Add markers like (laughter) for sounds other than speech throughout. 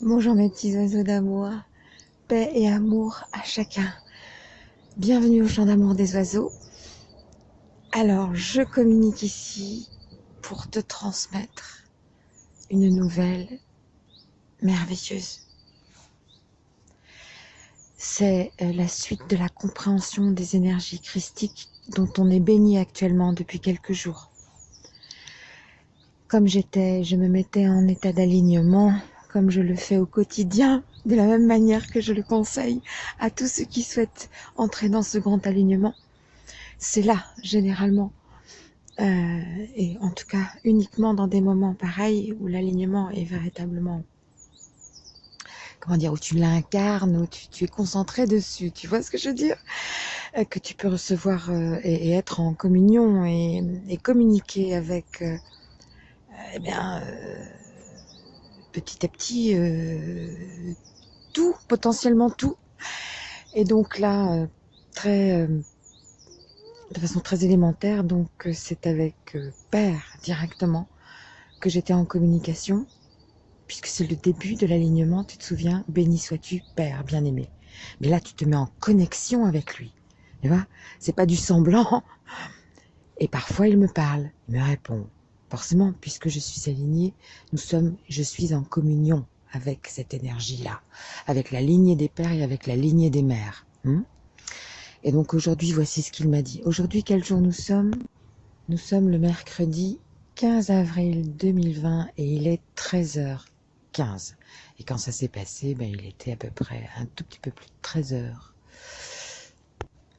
Bonjour mes petits oiseaux d'amour, paix et amour à chacun. Bienvenue au champ d'amour des oiseaux. Alors, je communique ici pour te transmettre une nouvelle merveilleuse. C'est euh, la suite de la compréhension des énergies christiques dont on est béni actuellement depuis quelques jours. Comme j'étais, je me mettais en état d'alignement, comme je le fais au quotidien, de la même manière que je le conseille à tous ceux qui souhaitent entrer dans ce grand alignement. C'est là, généralement, euh, et en tout cas uniquement dans des moments pareils où l'alignement est véritablement comment dire, où tu l'incarnes, où tu, es concentré dessus, tu vois ce que je veux dire? Euh, Que tu peux recevoir euh, et, être en communion et, communiquer avec, eh bien, petit à petit, tout, potentiellement tout. Et donc là, très de façon très élémentaire, donc euh, c'est avec euh, Père directement que j'étais en communication, puisque c'est le début de l'alignement, tu te souviens, béni sois-tu, Père bien-aimé. Mais là, tu te mets en connexion avec lui. Tu vois, c'est pas du semblant. Et parfois, il me parle, il me répond. Forcément, puisque je suis alignée, nous sommes, je suis en communion avec cette énergie-là, avec la lignée des pères et avec la lignée des mères. Hmm et donc aujourd'hui, voici ce qu'il m'a dit. Aujourd'hui, quel jour nous sommes? Nous sommes le mercredi 15 avril 2020 et il est 13h15. Et quand ça s'est passé, ben, il était à peu près un tout petit peu plus de 13h.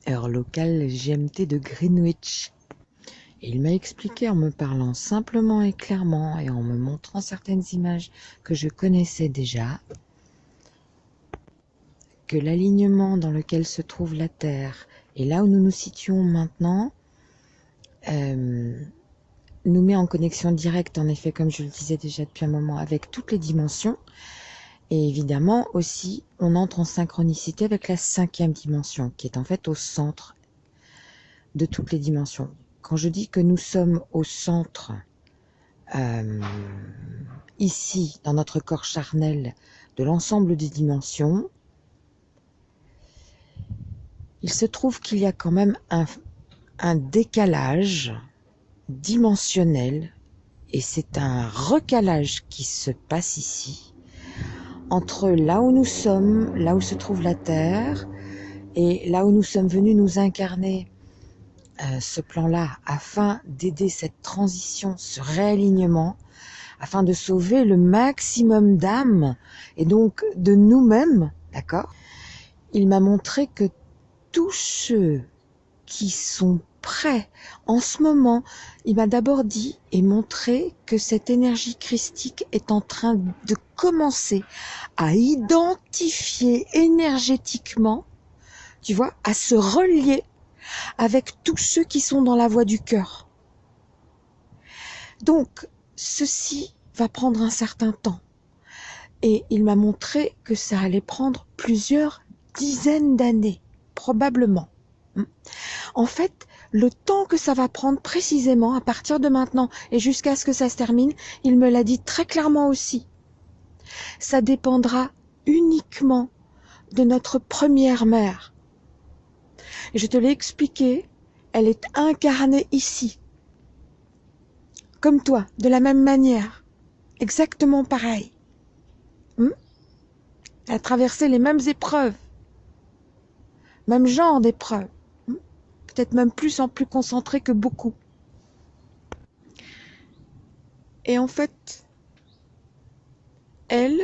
Heure locale GMT de Greenwich. Il m'a expliqué en me parlant simplement et clairement et en me montrant certaines images que je connaissais déjà que l'alignement dans lequel se trouve la Terre et là où nous nous situons maintenant euh, nous met en connexion directe, en effet, comme je le disais déjà depuis un moment, avec toutes les dimensions. Et évidemment aussi, on entre en synchronicité avec la cinquième dimension, qui est en fait au centre de toutes les dimensions. Quand je dis que nous sommes au centre, euh, ici, dans notre corps charnel, de l'ensemble des dimensions, il se trouve qu'il y a quand même un, décalage dimensionnel et c'est un recalage qui se passe ici entre là où nous sommes, là où se trouve la Terre, et là où nous sommes venus nous incarner euh, ce plan-là, afin d'aider cette transition, ce réalignement, afin de sauver le maximum d'âmes, et donc de nous-mêmes, d'accord? Il m'a montré que tous ceux qui sont prêts en ce moment, il m'a d'abord dit et montré que cette énergie christique est en train de commencer à identifier énergétiquement, tu vois, à se relier avec tous ceux qui sont dans la voie du cœur. Donc, ceci va prendre un certain temps. Et il m'a montré que ça allait prendre plusieurs dizaines d'années probablement. Hmm. En fait, le temps que ça va prendre précisément à partir de maintenant et jusqu'à ce que ça se termine, il me l'a dit très clairement aussi. Ça dépendra uniquement de notre première mère. Je te l'ai expliqué, elle est incarnée ici. Comme toi, de la même manière. Exactement pareil. Hmm? Elle a traversé les mêmes épreuves même genre d'épreuve, hmm? peut-être même plus en plus concentré que beaucoup. Et en fait, elle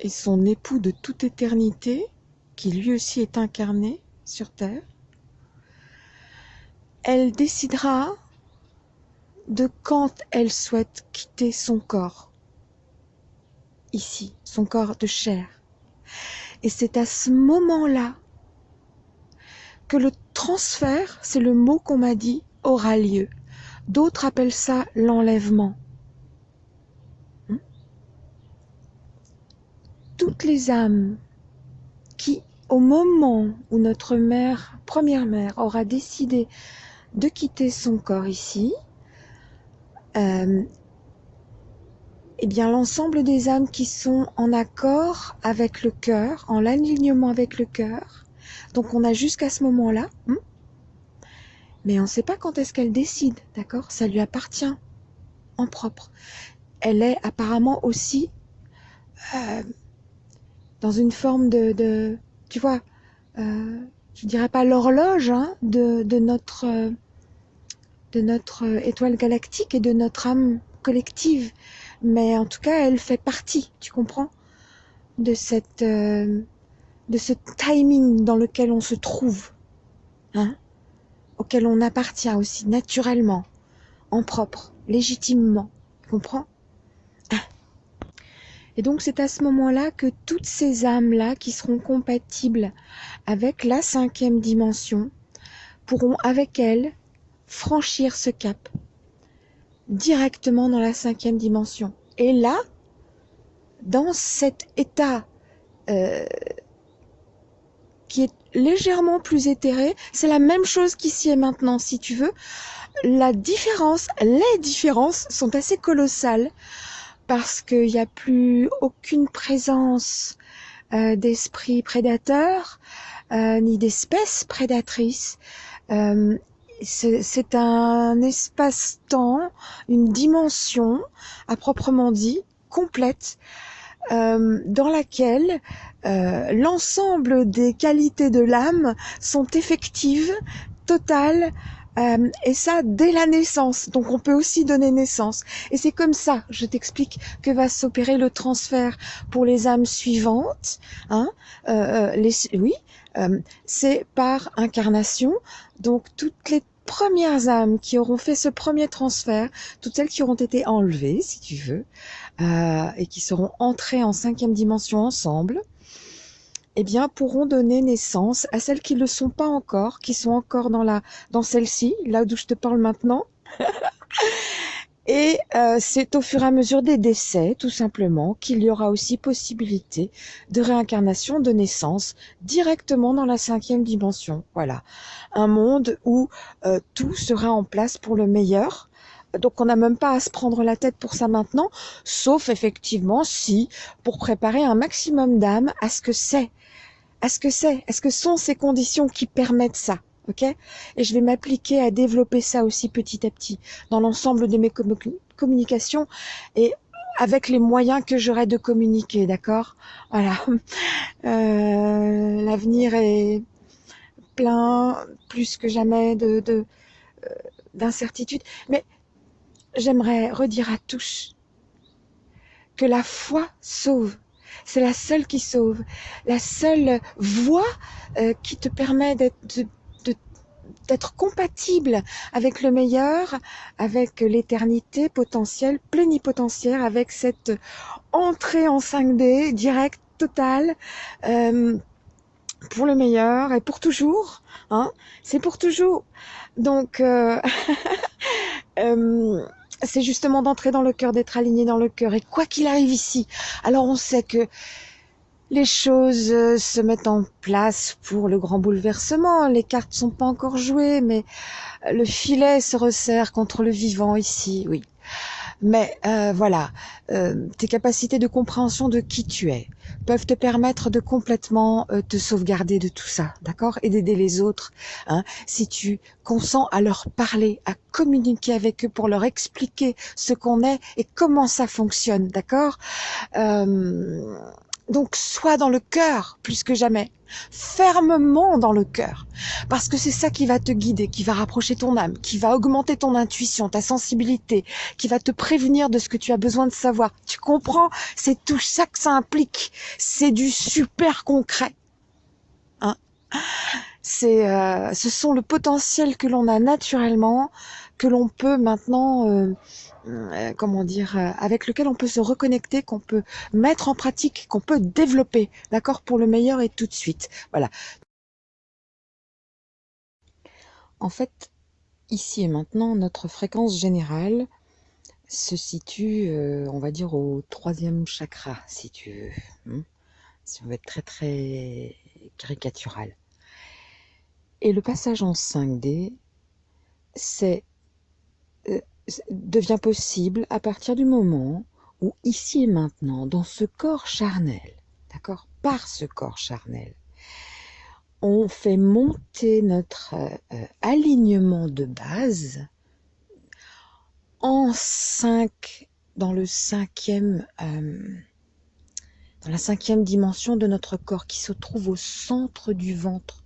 et son époux de toute éternité, qui lui aussi est incarné sur Terre, elle décidera de quand elle souhaite quitter son corps, ici, son corps de chair. Et c'est à ce moment-là que le transfert, c'est le mot qu'on m'a dit, aura lieu. D'autres appellent ça l'enlèvement. Hmm? Toutes les âmes qui, au moment où notre mère, première mère, aura décidé de quitter son corps ici, euh, eh bien l'ensemble des âmes qui sont en accord avec le cœur, en l'alignement avec le cœur. Donc on a jusqu'à ce moment-là. Hein, mais on ne sait pas quand est-ce qu'elle décide, d'accord? Ça lui appartient en propre. Elle est apparemment aussi euh, dans une forme de, tu vois, euh, je dirais pas l'horloge hein, de, notre étoile galactique et de notre âme collective, mais en tout cas, elle fait partie, tu comprends, de euh, ce timing dans lequel on se trouve, hein, auquel on appartient aussi naturellement, en propre, légitimement, tu comprends? Et donc c'est à ce moment-là que toutes ces âmes-là qui seront compatibles avec la cinquième dimension pourront avec elles franchir ce cap directement dans la cinquième dimension. Et là, dans cet état euh, qui est légèrement plus éthéré, c'est la même chose qu'ici et maintenant, si tu veux. La différence, les différences sont assez colossales parce qu'il n'y a plus aucune présence euh, d'esprits prédateurs euh, ni d'espèces prédatrices. Euh, c'est un espace-temps, une dimension à proprement dit complète dans laquelle l'ensemble des qualités de l'âme sont effectives, totales, euh, et ça dès la naissance. Donc on peut aussi donner naissance. Et c'est comme ça, je t'explique, que va s'opérer le transfert pour les âmes suivantes. Hein, euh, euh les, oui, euh, c'est par incarnation. Donc toutes les premières âmes qui auront fait ce premier transfert, toutes celles qui auront été enlevées, si tu veux, euh, et qui seront entrées en cinquième dimension ensemble, eh bien, pourront donner naissance à celles qui ne le sont pas encore, qui sont encore dans la, dans celle-ci, là d'où je te parle maintenant. (laughs) Et euh, c'est au fur et à mesure des décès, tout simplement, qu'il y aura aussi possibilité de réincarnation, de naissance, directement dans la cinquième dimension. Voilà, un monde où euh, tout sera en place pour le meilleur. Donc on n'a même pas à se prendre la tête pour ça maintenant, sauf effectivement si, pour préparer un maximum d'âmes à ce que c'est est-ce que c'est Est-ce que sont ces conditions qui permettent ça Ok? Et je vais m'appliquer à développer ça aussi petit à petit dans l'ensemble de mes communications et avec les moyens que j'aurai de communiquer, d'accord? Voilà. (laughs) Euh, L'avenir est plein, plus que jamais, de euh, d'incertitudes. Mais j'aimerais redire à tous que la foi sauve c'est la seule qui sauve, la seule voie euh, qui te permet d'être compatible avec le meilleur, avec l'éternité potentielle, plénipotentiaire, avec cette entrée en 5D directe, totale, euh, pour le meilleur et pour toujours. Hein C'est pour toujours. Donc, euh, (laughs) euh c'est justement d'entrer dans le cœur, d'être aligné dans le cœur. Et quoi qu'il arrive ici, alors on sait que les choses euh, se mettent en place pour le grand bouleversement. Les cartes sont pas encore jouées, mais le filet se resserre contre le vivant ici, oui. Mais euh, voilà, euh, tes capacités de compréhension de qui tu es peuvent te permettre de complètement euh, te sauvegarder de tout ça, d'accord? Et d'aider les autres. Hein, si tu consens à leur parler, à communiquer avec eux pour leur expliquer ce qu'on est et comment ça fonctionne, d'accord? Donc sois dans le cœur plus que jamais, fermement dans le cœur, parce que c'est ça qui va te guider, qui va rapprocher ton âme, qui va augmenter ton intuition, ta sensibilité, qui va te prévenir de ce que tu as besoin de savoir. Tu comprends? C'est tout ça que ça implique. C'est du super concret. Hein? C'est, euh, ce sont le potentiel que l'on a naturellement, que l'on peut maintenant euh, comment dire, euh, avec lequel on peut se reconnecter, qu'on peut mettre en pratique, qu'on peut développer, d'accord, pour le meilleur et tout de suite. Voilà. En fait, ici et maintenant, notre fréquence générale se situe, euh, on va dire, au troisième chakra, si tu veux. Hein? si on veut être très très caricatural. Et le passage en 5D, c'est devient possible à partir du moment où ici et maintenant, dans ce corps charnel, d'accord, par ce corps charnel, on fait monter notre euh, alignement de base en 5, dans le cinquième, euh, dans la cinquième dimension de notre corps qui se trouve au centre du ventre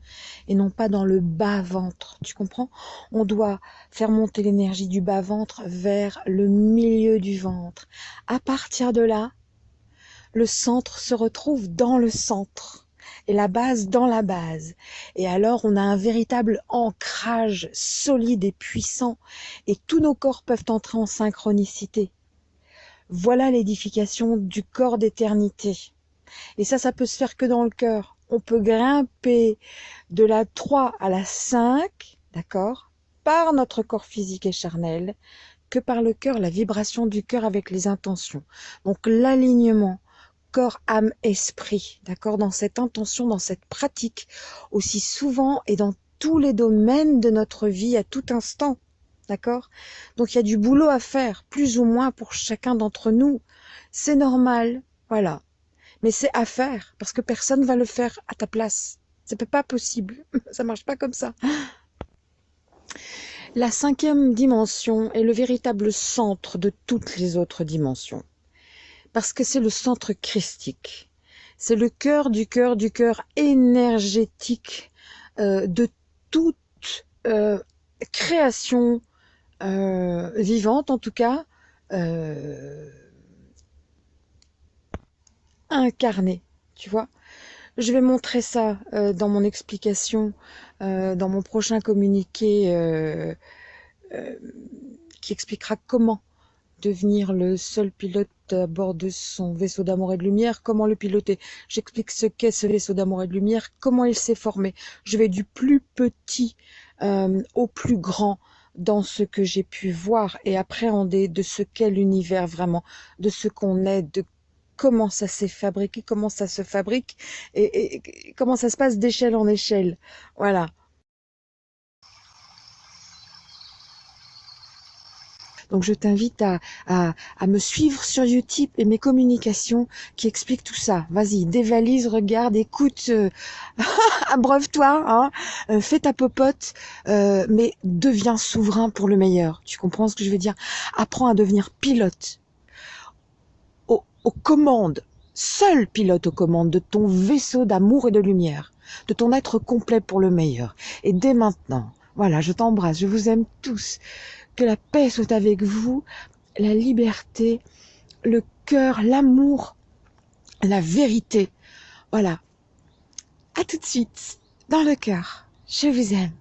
et non pas dans le bas ventre. Tu comprends? On doit faire monter l'énergie du bas ventre vers le milieu du ventre. À partir de là, le centre se retrouve dans le centre et la base dans la base. Et alors on a un véritable ancrage solide et puissant et tous nos corps peuvent entrer en synchronicité. Voilà l'édification du corps d'éternité. Et ça, ça peut se faire que dans le cœur. On peut grimper de la 3 à la 5, d'accord, par notre corps physique et charnel, que par le cœur, la vibration du cœur avec les intentions. Donc l'alignement, corps, âme, esprit, d'accord, dans cette intention, dans cette pratique, aussi souvent et dans tous les domaines de notre vie à tout instant, d'accord? Donc il y a du boulot à faire, plus ou moins pour chacun d'entre nous. C'est normal, voilà. Mais c'est à faire, parce que personne va le faire à ta place. C'est pas possible, (laughs) ça marche pas comme ça. La cinquième dimension est le véritable centre de toutes les autres dimensions parce que c'est le centre christique. C'est le cœur du cœur du cœur énergétique euh, de toute euh, création vivante, en tout cas incarnée. Tu vois Je vais montrer ça dans mon explication, dans mon prochain communiqué qui expliquera comment devenir le seul pilote à bord de son vaisseau d'amour et de lumière, comment le piloter. J'explique ce qu'est ce vaisseau d'amour et de lumière, comment il s'est formé. Je vais du plus petit euh, au plus grand dans ce que j'ai pu voir et appréhender de ce qu'est l'univers vraiment, de ce qu'on est, de comment ça s'est fabriqué, comment ça se fabrique et comment ça se passe d'échelle en échelle. Voilà. Donc je t'invite à, à, me suivre sur Utip et mes communications qui expliquent tout ça. Vas-y, dévalise, regarde, écoute, euh, (laughs) abreuve-toi, hein, euh, fais ta popote, euh, mais deviens souverain pour le meilleur. Tu comprends ce que je veux dire? Apprends à devenir pilote aux, aux commandes, seul pilote aux commandes de ton vaisseau d'amour et de lumière, de ton être complet pour le meilleur. Et dès maintenant, voilà, je t'embrasse, je vous aime tous. Que la paix soit avec vous, la liberté, le cœur, l'amour, la vérité. Voilà. À tout de suite, dans le cœur. Je vous aime.